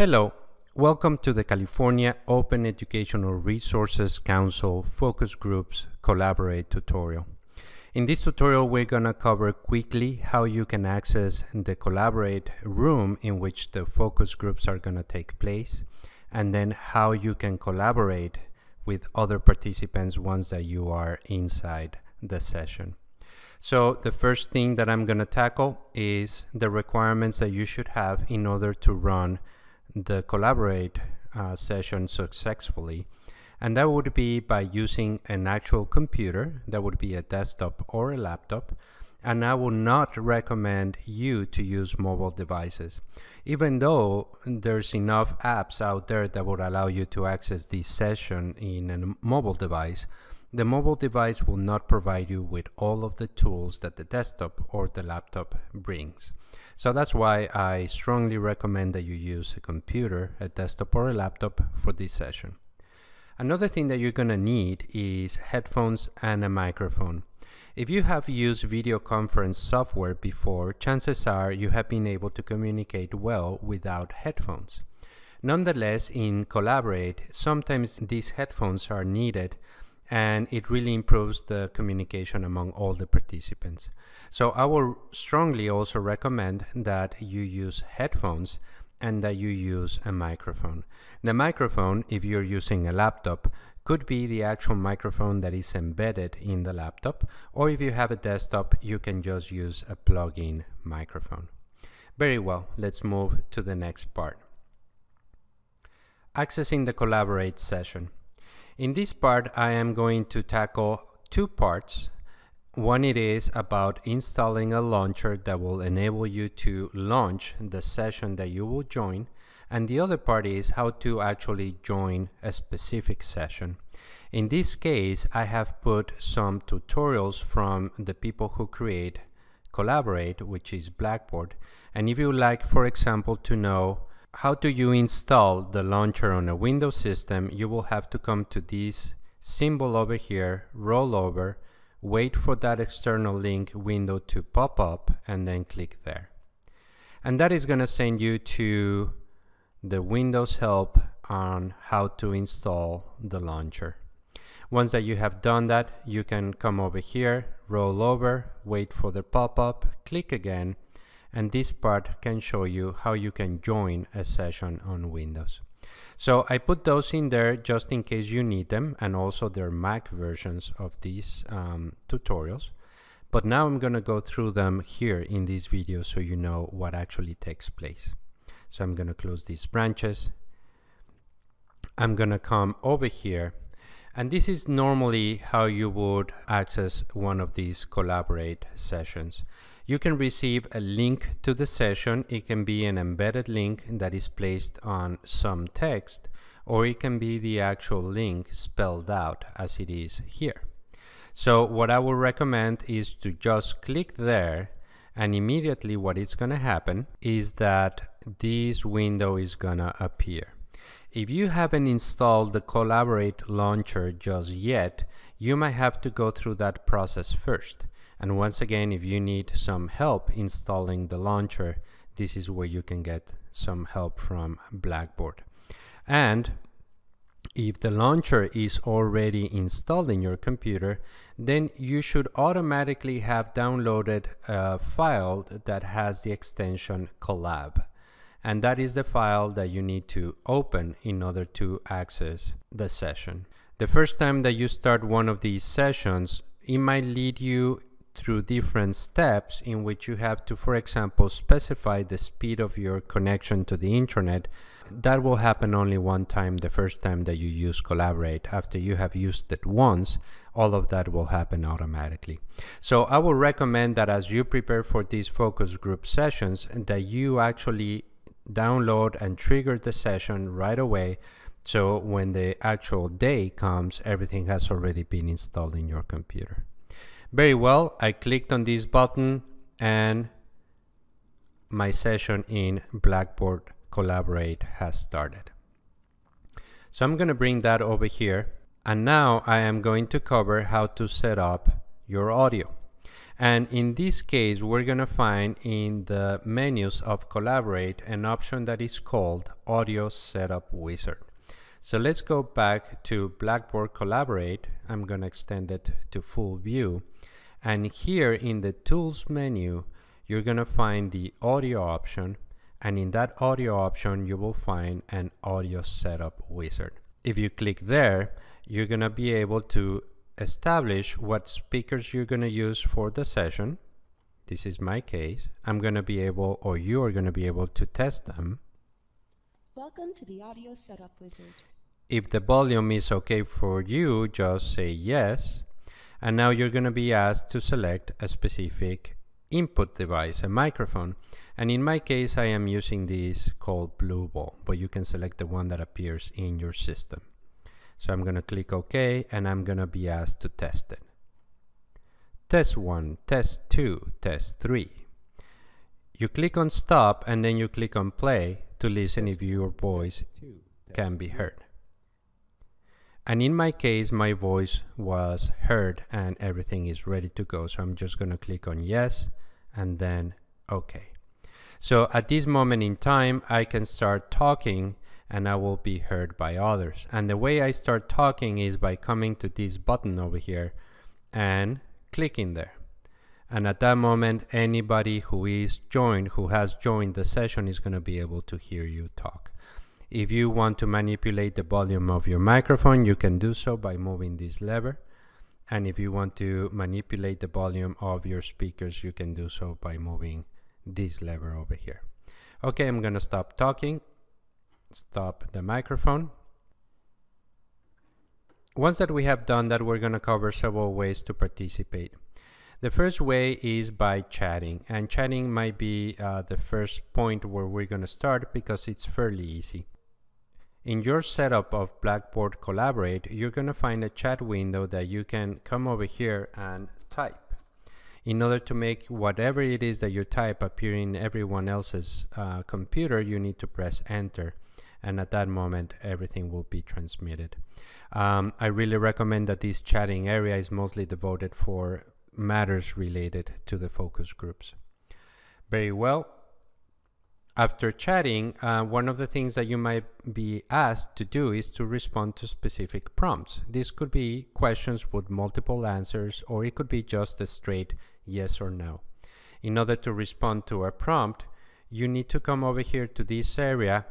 Hello, welcome to the California Open Educational Resources Council Focus Groups Collaborate tutorial. In this tutorial, we're going to cover quickly how you can access the Collaborate room in which the focus groups are going to take place, and then how you can collaborate with other participants once that you are inside the session. So the first thing that I'm going to tackle is the requirements that you should have in order to run the Collaborate uh, session successfully. And that would be by using an actual computer, that would be a desktop or a laptop. And I would not recommend you to use mobile devices. Even though there's enough apps out there that would allow you to access this session in a mobile device, the mobile device will not provide you with all of the tools that the desktop or the laptop brings. So that's why I strongly recommend that you use a computer, a desktop or a laptop for this session. Another thing that you're going to need is headphones and a microphone. If you have used video conference software before, chances are you have been able to communicate well without headphones. Nonetheless, in Collaborate, sometimes these headphones are needed and it really improves the communication among all the participants. So I will strongly also recommend that you use headphones and that you use a microphone. The microphone, if you're using a laptop, could be the actual microphone that is embedded in the laptop, or if you have a desktop, you can just use a plug-in microphone. Very well, let's move to the next part. Accessing the Collaborate session. In this part, I am going to tackle two parts. One it is about installing a launcher that will enable you to launch the session that you will join. And the other part is how to actually join a specific session. In this case, I have put some tutorials from the people who create Collaborate, which is Blackboard. And if you like, for example, to know how do you install the launcher on a Windows system, you will have to come to this symbol over here, roll over, wait for that external link window to pop up, and then click there. And that is going to send you to the Windows help on how to install the launcher. Once that you have done that, you can come over here, roll over, wait for the pop-up, click again, and this part can show you how you can join a session on Windows. So I put those in there just in case you need them and also their Mac versions of these um, tutorials. But now I'm going to go through them here in this video so you know what actually takes place. So I'm going to close these branches. I'm going to come over here and this is normally how you would access one of these collaborate sessions. You can receive a link to the session. It can be an embedded link that is placed on some text, or it can be the actual link spelled out as it is here. So what I would recommend is to just click there and immediately what is going to happen is that this window is going to appear. If you haven't installed the Collaborate launcher just yet, you might have to go through that process first. And once again, if you need some help installing the launcher, this is where you can get some help from Blackboard. And if the launcher is already installed in your computer, then you should automatically have downloaded a file that has the extension collab. And that is the file that you need to open in order to access the session. The first time that you start one of these sessions, it might lead you through different steps in which you have to, for example, specify the speed of your connection to the internet. That will happen only one time, the first time that you use Collaborate. After you have used it once, all of that will happen automatically. So I would recommend that as you prepare for these focus group sessions, that you actually download and trigger the session right away so when the actual day comes, everything has already been installed in your computer. Very well, I clicked on this button and my session in Blackboard Collaborate has started. So I'm going to bring that over here and now I am going to cover how to set up your audio. And in this case, we're going to find in the menus of Collaborate an option that is called Audio Setup Wizard. So let's go back to Blackboard Collaborate. I'm going to extend it to full view. And here in the Tools menu, you're going to find the audio option. And in that audio option, you will find an Audio Setup Wizard. If you click there, you're going to be able to establish what speakers you're going to use for the session. This is my case. I'm going to be able, or you are going to be able to test them. Welcome to the Audio Setup Wizard. If the volume is okay for you, just say yes. And now you're going to be asked to select a specific input device, a microphone. And in my case, I am using this called Blue Ball, but you can select the one that appears in your system. So I'm going to click OK and I'm going to be asked to test it. Test 1, test 2, test 3. You click on stop and then you click on play to listen if your voice can be heard. And in my case, my voice was heard and everything is ready to go. So I'm just going to click on yes and then OK. So at this moment in time, I can start talking and I will be heard by others. And the way I start talking is by coming to this button over here and clicking there. And at that moment, anybody who is joined, who has joined the session is going to be able to hear you talk. If you want to manipulate the volume of your microphone, you can do so by moving this lever. And if you want to manipulate the volume of your speakers, you can do so by moving this lever over here. Okay, I'm going to stop talking stop the microphone. Once that we have done that, we're going to cover several ways to participate. The first way is by chatting, and chatting might be uh, the first point where we're going to start because it's fairly easy. In your setup of Blackboard Collaborate, you're going to find a chat window that you can come over here and type. In order to make whatever it is that you type appear in everyone else's uh, computer, you need to press enter and at that moment everything will be transmitted. Um, I really recommend that this chatting area is mostly devoted for matters related to the focus groups. Very well. After chatting, uh, one of the things that you might be asked to do is to respond to specific prompts. This could be questions with multiple answers, or it could be just a straight yes or no. In order to respond to a prompt, you need to come over here to this area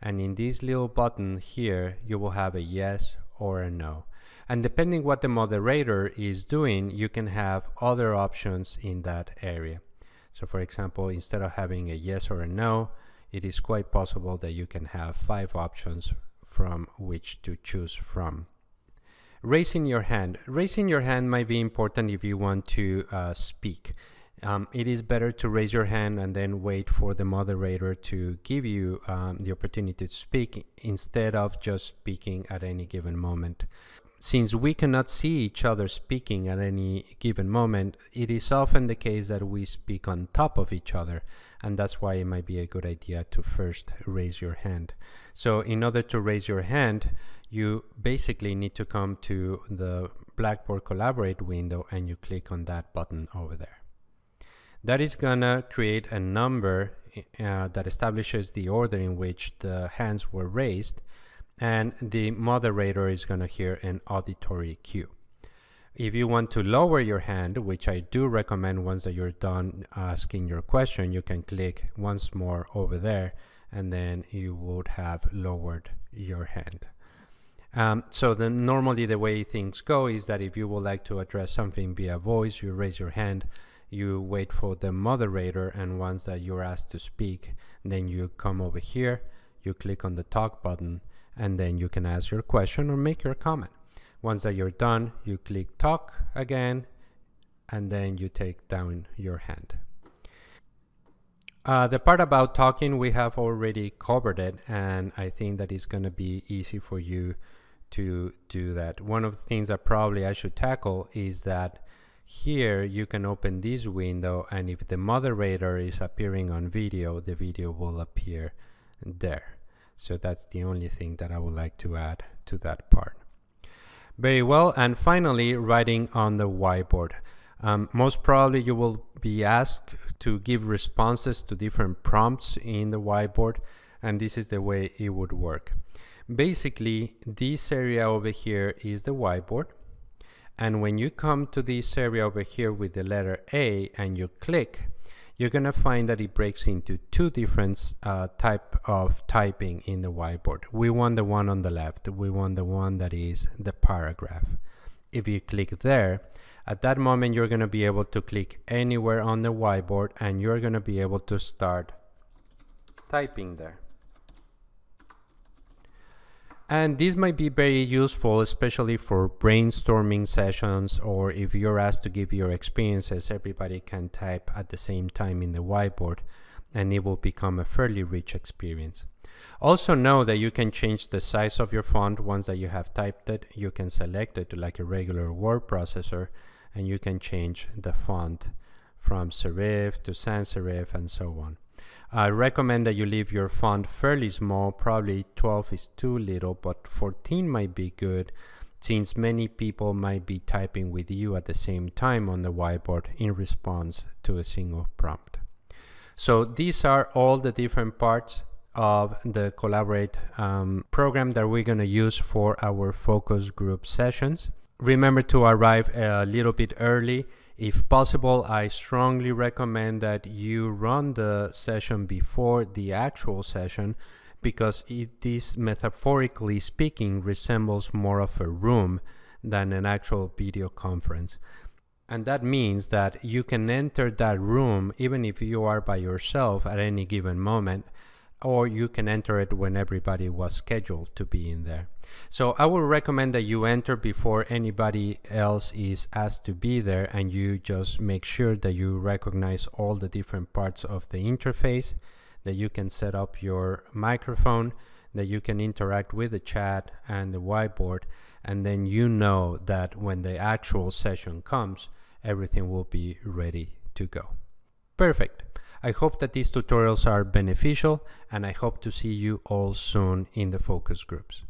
and in this little button here you will have a yes or a no and depending what the moderator is doing you can have other options in that area so for example instead of having a yes or a no it is quite possible that you can have five options from which to choose from. Raising your hand. Raising your hand might be important if you want to uh, speak. Um, it is better to raise your hand and then wait for the moderator to give you um, the opportunity to speak instead of just speaking at any given moment. Since we cannot see each other speaking at any given moment, it is often the case that we speak on top of each other, and that's why it might be a good idea to first raise your hand. So, in order to raise your hand, you basically need to come to the Blackboard Collaborate window and you click on that button over there. That is gonna create a number uh, that establishes the order in which the hands were raised and the moderator is gonna hear an auditory cue. If you want to lower your hand, which I do recommend once that you're done asking your question, you can click once more over there and then you would have lowered your hand. Um, so then normally the way things go is that if you would like to address something via voice, you raise your hand you wait for the moderator and once that you're asked to speak then you come over here you click on the talk button and then you can ask your question or make your comment. Once that you're done you click talk again and then you take down your hand. Uh, the part about talking we have already covered it and I think that it's going to be easy for you to do that. One of the things that probably I should tackle is that here you can open this window and if the moderator is appearing on video, the video will appear there. So that's the only thing that I would like to add to that part. Very well, and finally, writing on the whiteboard. Um, most probably you will be asked to give responses to different prompts in the whiteboard and this is the way it would work. Basically, this area over here is the whiteboard and when you come to this area over here with the letter A and you click, you're going to find that it breaks into two different uh, type of typing in the whiteboard. We want the one on the left. We want the one that is the paragraph. If you click there, at that moment you're going to be able to click anywhere on the whiteboard and you're going to be able to start typing there. And this might be very useful, especially for brainstorming sessions or if you're asked to give your experiences, everybody can type at the same time in the whiteboard and it will become a fairly rich experience. Also know that you can change the size of your font once that you have typed it. You can select it like a regular word processor and you can change the font from serif to sans serif and so on. I recommend that you leave your font fairly small, probably 12 is too little, but 14 might be good since many people might be typing with you at the same time on the whiteboard in response to a single prompt. So these are all the different parts of the Collaborate um, program that we're going to use for our focus group sessions. Remember to arrive a little bit early if possible, I strongly recommend that you run the session before the actual session because this, metaphorically speaking resembles more of a room than an actual video conference. And that means that you can enter that room even if you are by yourself at any given moment or you can enter it when everybody was scheduled to be in there. So I would recommend that you enter before anybody else is asked to be there and you just make sure that you recognize all the different parts of the interface, that you can set up your microphone, that you can interact with the chat and the whiteboard, and then you know that when the actual session comes, everything will be ready to go. Perfect. I hope that these tutorials are beneficial and I hope to see you all soon in the focus groups.